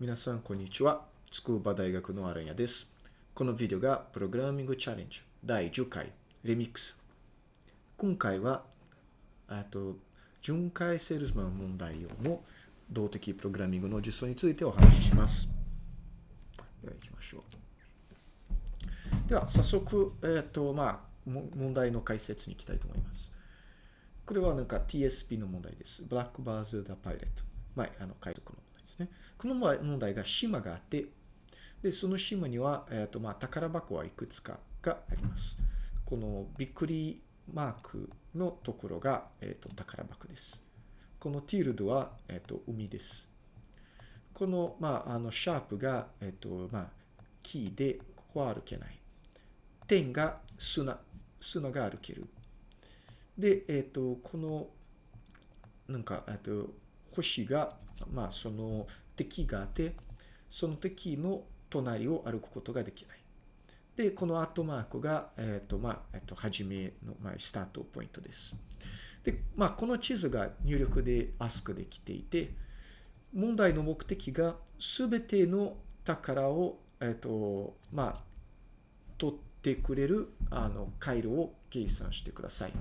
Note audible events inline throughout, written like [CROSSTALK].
皆さん、こんにちは。筑波大学のアランヤです。このビデオがプログラミングチャレンジ第10回レミックス。今回は、あと、巡回セールスマン問題用の動的プログラミングの実装についてお話しします。では行きましょう。では、早速、えっ、ー、と、まあ、問題の解説に行きたいと思います。これはなんか TSP の問題です。ブラックバーズ・ダ・パイレット。前、あの、解読の問題ね。この問題が島があって、で、その島には、えっ、ー、と、まあ、宝箱はいくつかがあります。このびっくりマークのところが、えっ、ー、と、宝箱です。このティールドは、えっ、ー、と、海です。この、まあ、あの、シャープが、えっ、と、まあ、キーで、ここは歩けない。点が砂、砂が歩ける。で、えっ、と、この、なんか、えっと、星が、まあ、その敵があって、その敵の隣を歩くことができない。で、このアットマークが、えっ、ー、と、まあ、えっ、ー、と、はじめの、まあ、スタートポイントです。で、まあ、この地図が入力で ask できていて、問題の目的がすべての宝を、えっ、ー、と、まあ、取ってくれる、あの、回路を計算してください。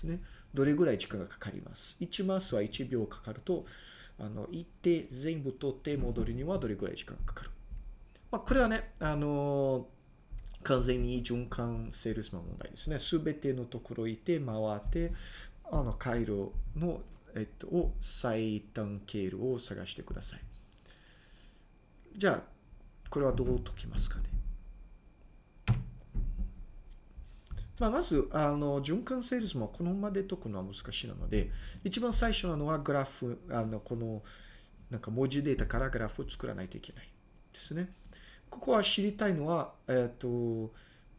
ですね。どれぐらい時間がかかります？1マスは1秒かかると、あの、行って全部取って戻るにはどれぐらい時間がかかる？まあ、これはね、あの完全に循環セールスマン問題ですね。すべてのところ行って回って、あの、回路の、えっと、を最短経路を探してください。じゃあ、これはどう解きますかね？まあ、まず、あの、循環セールスもこのままで解くのは難しいので、一番最初なのはグラフ、あの、この、なんか文字データからグラフを作らないといけないですね。ここは知りたいのは、えっ、ー、と、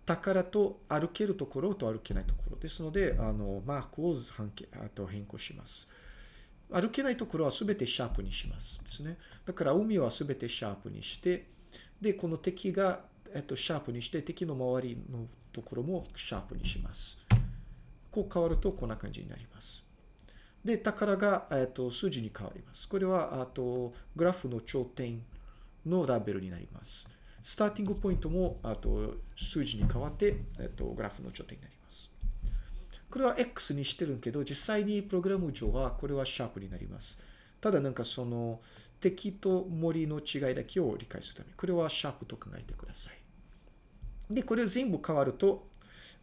宝と歩けるところと歩けないところですので、あの、マークをあと変更します。歩けないところはすべてシャープにしますですね。だから海はすべてシャープにして、で、この敵が、えっと、シャープにして、敵の周りのところもシャープにします。こう変わるとこんな感じになります。で、宝が、えっと、数字に変わります。これは、あと、グラフの頂点のラベルになります。スターティングポイントも、あと、数字に変わって、えっと、グラフの頂点になります。これは X にしてるけど、実際にプログラム上は、これはシャープになります。ただなんかその、敵と森の違いだけを理解するために、これはシャープと考えてください。で、これ全部変わると、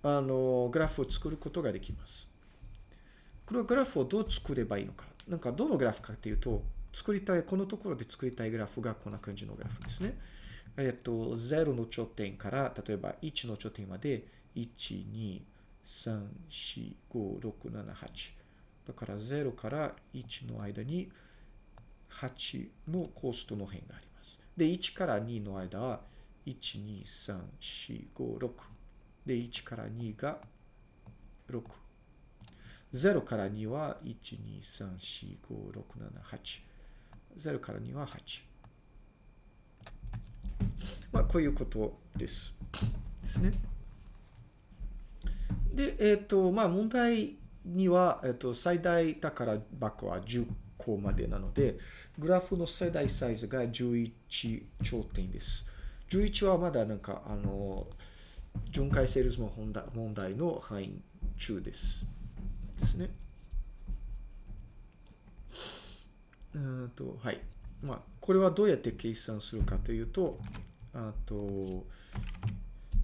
あの、グラフを作ることができます。これはグラフをどう作ればいいのか。なんかどのグラフかっていうと、作りたい、このところで作りたいグラフがこんな感じのグラフですね。えっと、0の頂点から、例えば1の頂点まで、1、2、3、4、5、6、7、8。だから0から1の間に8のコーストの辺があります。で、1から2の間は1、2、3、4、5、6。で、1から2が6。0から2は1、2、3、4、5、6、7、8。0から2は8。まあ、こういうことです。ですね。で、えっ、ー、と、まあ、問題には、えっ、ー、と、最大宝箱は10個までなので、グラフの最大サイズが11頂点です。11はまだなんか、あの、巡回セールスの問題の範囲中です。ですね。うんと、はい。まあ、これはどうやって計算するかというと、あと、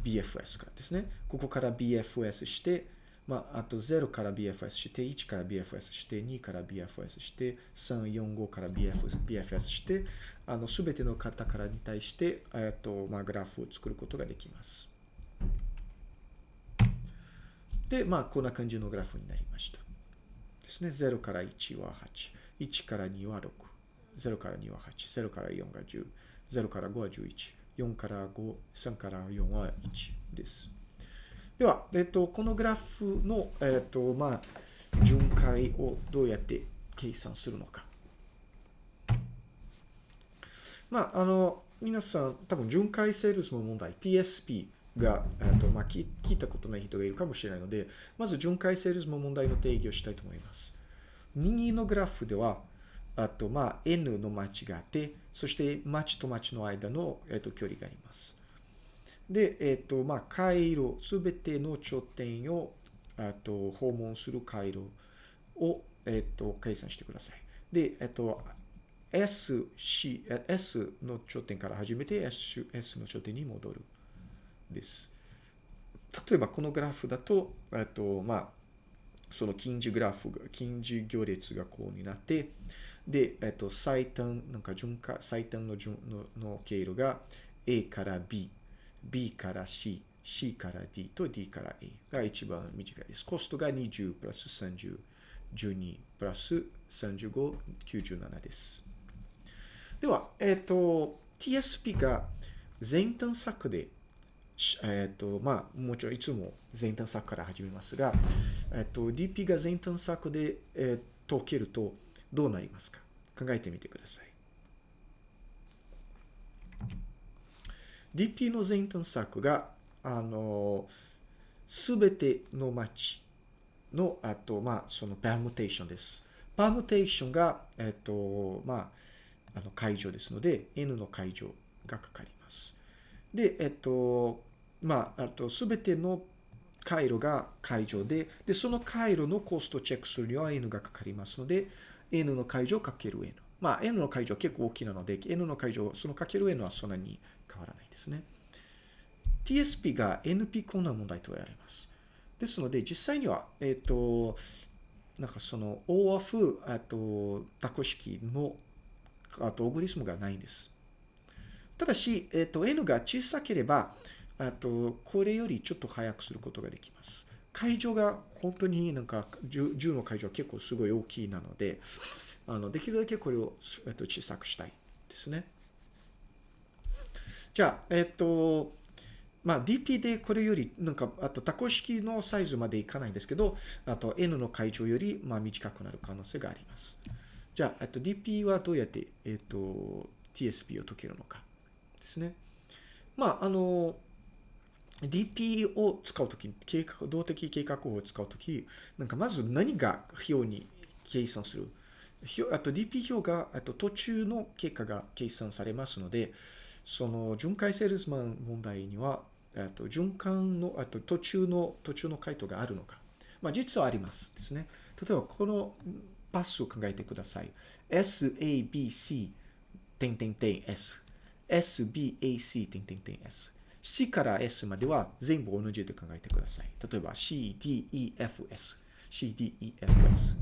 BFS からですね。ここから BFS して、まあ、あと0から BFS して、1から BFS して、2から BFS して、3、4、5から BFS, BFS して、あの、すべての方からに対して、えっと、まあ、グラフを作ることができます。で、まあ、こんな感じのグラフになりました。ですね。0から1は8。1から2は6。0から2は8。0から4が10。0から5は11。4から5、3から4は1です。では、えっと、このグラフの、えっと、まあ、巡回をどうやって計算するのか。まあ、あの、皆さん、多分巡回セールスの問題、TSP が、えっと、まあ、聞いたことない人がいるかもしれないので、まず巡回セールスの問題の定義をしたいと思います。右のグラフでは、あと、まあ、N の町があって、そして町と町の間の、えっと、距離があります。で、えっと、まあ、回路、すべての頂点を、あと、訪問する回路を、えっと、計算してください。で、えっと、S、C、S の頂点から始めて S, S の頂点に戻る。です。例えば、このグラフだと、えっと、まあ、その近似グラフが、近似行列がこうになって、で、えっと、最短、なんか順化、最短の順のの経路が A から B、B から C、C から D と D から A が一番短いです。コストが20プラス30、12プラス35、97です。では、えっと、TSP が前端策で、えっと、まあ、もちろんいつも前端策から始めますが、えっと、DP が前端策で、えー解けるとどうなりますか？考えてみてください。DP の前端策が、あの、すべての町の、あと、まあ、そのパームテーションです。パームテーションが、えっと、まあ、あの、解除ですので、N の解除がかかります。で、えっと、まあ、あと、すべての回路が解除で、で、その回路のコストをチェックするには N がかかりますので、N の解除かける N。まあ、N の解除は結構大きなので、N の解除、そのかける N はそんなに変わらないですね。TSP が NP 困難問題と言われます。ですので、実際には、えっ、と、なんかその OF、あと、タコ式の、あと、オグリスムがないんです。ただし、えっ、と、N が小さければ、あと、これよりちょっと早くすることができます。会場が本当になんか 10, 10の会場は結構すごい大きいなので、あのできるだけこれを、えっと、小さくしたいですね。じゃあ、えっと、まあ DP でこれよりなんか、あとタコ式のサイズまでいかないんですけど、あと N の会場よりまあ短くなる可能性があります。じゃあ、えっと、DP はどうやって、えっと、TSP を解けるのかですね。まあ、あの、DP を使うとき、計画、動的計画法を使うとき、なんかまず何が表に計算する？あと DP 表が、あと途中の結果が計算されますので、その巡回セールスマン問題には、あと循環の、あと途中の、途中の回答があるのか。まあ実はありますですね。例えばこのパスを考えてください。S, A, B, C, 点点点 S。S, B, A, C, 点点点 S。C から S までは全部同じで考えてください。例えば C, D, E, F, S。C, D, E, F, S。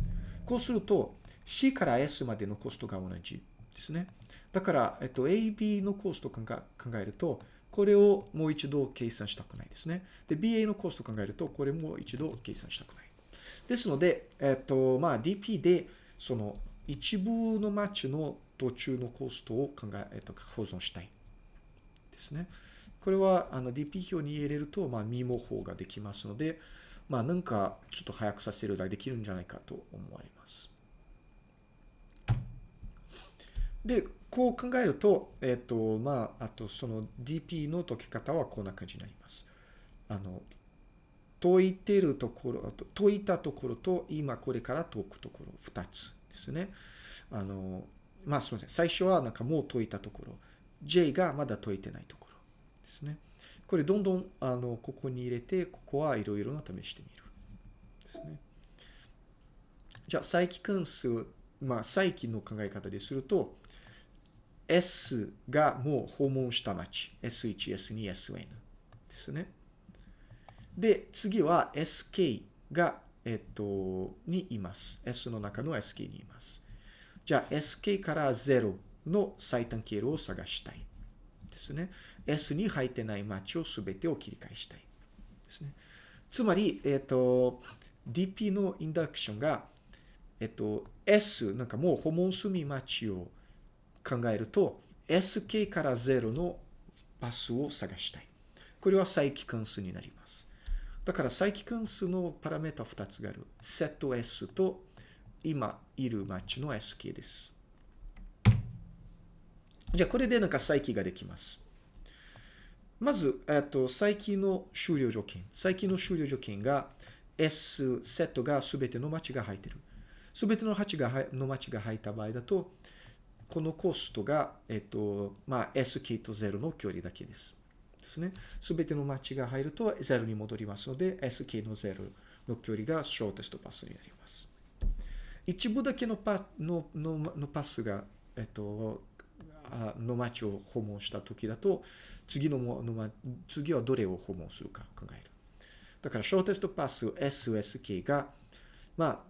こうすると C から S までのコストが同じですね。だから、えっと、AB のコーストを考えると、これをもう一度計算したくないですね。で、BA のコーストを考えると、これも一度計算したくない。ですので、えっと、まあ、DP で、その、一部のマッチの途中のコーストを考え、えっと、保存したい。ですね。これは、あの、DP 表に入れると、まあ、ミモ法ができますので、まあ、なんか、ちょっと早くさせるができるんじゃないかと思われます。で、こう考えると、えっ、と、まあ、あとその DP の解き方はこんな感じになります。あの、解いてるところ、あと解いたところと今これから解くところ、2つですね。あの、まあすみません。最初はなんかもう解いたところ、J がまだ解いてないところですね。これどんどんあのここに入れて、ここはいろいろな試してみる。ですね。じゃあ、再帰関数、まあ再帰の考え方ですると、S がもう訪問した町。S1、S2、SN ですね。で、次は SK が、えっと、にいます。S の中の SK にいます。じゃあ SK から0の最短経路を探したい。ですね。S に入ってない町をすべてを切り返したい。ですね。つまり、えっと、DP のインダクションが、えっと、S、なんかもう訪問済み町を考えると、SK から0のパスを探したい。これは再帰関数になります。だから再帰関数のパラメータ2つがある。セット S と今いる町の SK です。じゃあこれでなんか再帰ができます。まず、えっと、再帰の終了条件。再帰の終了条件が S セットが全ての町が入ってる。すべての町がの町が入った場合だと、このコストが、えっと、まあ、SK と0の距離だけです。ですね。すべての町が入ると0に戻りますので、SK の0の距離がショーテストパスになります。一部だけのパのののパスが、えっと、の町を訪問した時だと、次のの次はどれを訪問するか考える。だから、ショーテストパス SSK が、ま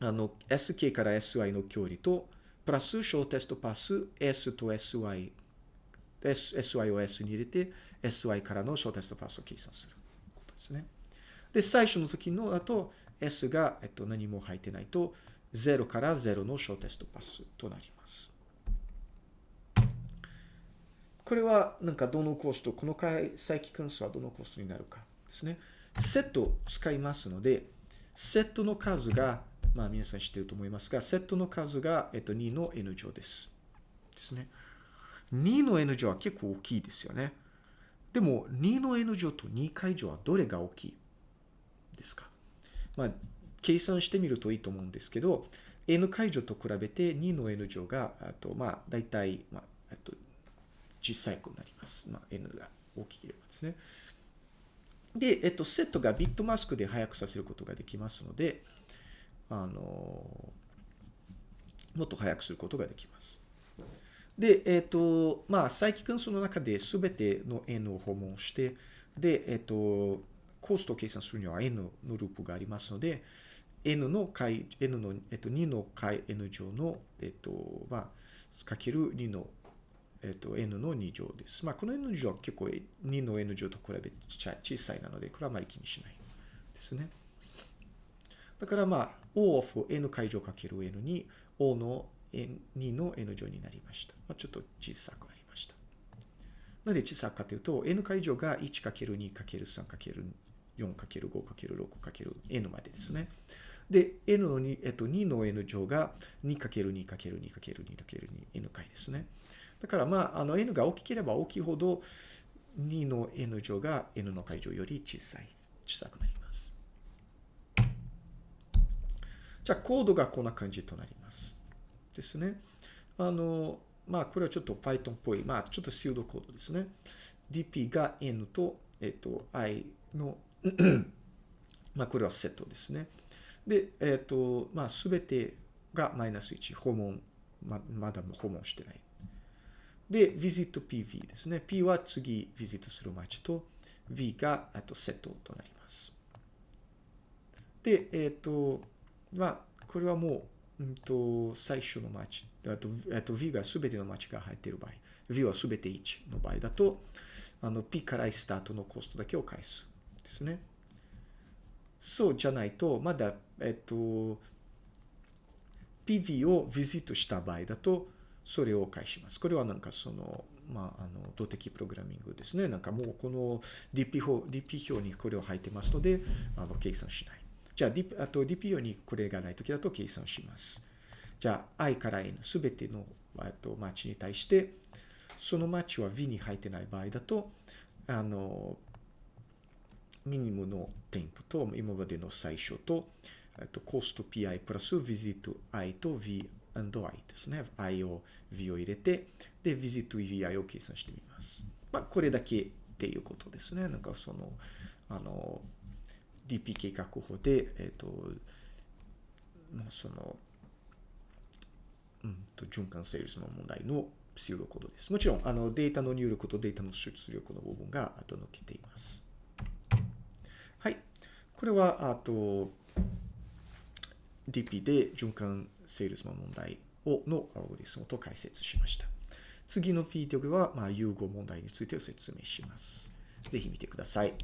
あ、あの、SK から SI の距離と、プラスショーテストパス S と SY、SY を S に入れて、SY からのショーテストパスを計算することですね。で、最初の時のだと、S が、えっと、何も入ってないと、0から0のショーテストパスとなります。これは、なんかどのコスト、この回、再帰関数はどのコストになるかですね。セットを使いますので、セットの数が、まあ皆さん知っていると思いますが、セットの数が、えっと、2の n 乗です。ですね。2の n 乗は結構大きいですよね。でも、2の n 乗と2回乗はどれが大きいですか？まあ、計算してみるといいと思うんですけど、n 解除と比べて2の n 乗が、あとまあ、大体、まあ、えっと、小さいくなります。まあ、n が大きければですね。で、えっと、セットがビットマスクで早くさせることができますので、あの、もっと早くすることができます。で、えっと、まあ、再帰関数の中で全ての n を訪問して、で、えっと、コストを計算するには n のループがありますので、n の解、n の、えっと、2の解 n 乗の、えっと、まあ、かける2の、えっと、n の2乗です。まあ、この n 乗は結構2の n 乗と比べて小さいなので、これはあまり気にしないですね。だからまあ、O of n 解乗かける n に O の2の n 乗になりました。まあ、ちょっと小さくなりました。なぜ小さくかというと、n 解乗が 1×2×3× 4×5×6×n までですね。で、n の2、えっと、2の n 乗が 2×2×2×2×2n 回ですね。だからまあ、あの n が大きければ大きいほど2の n 乗が n の解乗より小さい、小さくなります。じゃあ、コードがこんな感じとなります。ですね。あの、まあ、これはちょっと Python っぽい、まあ、ちょっとシードコードですね。dp が n と、えっと、i の [CLEARS THROAT] まあ、これはセットですね。で、えっ、と、まあ、すべてがマイナス1、訪問、ままだ訪問してない。で、visit PV ですね。P は次、ビジットする街と、V が、あと、セットとなります。で、えっ、と、まあ、これはもう、うんと、最初の街、あと、あと V がすべての街が入っている場合、V はすべて1の場合だと、あの、P からスタートのコストだけを返す。ですね。そうじゃないと、まだ、えっと、PV をビジットした場合だと、それを返します。これはなんかその、まあ、あの、動的プログラミングですね。なんかもうこの DP 表 DP 表にこれを入ってますので、あの、計算しない。じゃあ、D、あと DP 表にこれがないときだと計算します。じゃあ、i から n すべての、と、マッチに対して、そのマッチは v に入ってない場合だと、あの、ミニムの添付と、今までの最初と、えっと、コスト pi プラス visit i と v and i ですね。i を v を入れて、で、visit vi を計算してみます。まあ、これだけっていうことですね。なんかその、あの、DP 計画法で、えっと、その、うんと、循環セールスの問題のピルドコードです。もちろん、あの、データの入力とデータの出力の部分が後抜けています。はいこれは、あと、DP で循環セールスマン問題をのアルゴリスムと解説しました。次のビデオでは、まあ、融合問題について説明します。ぜひ見てください。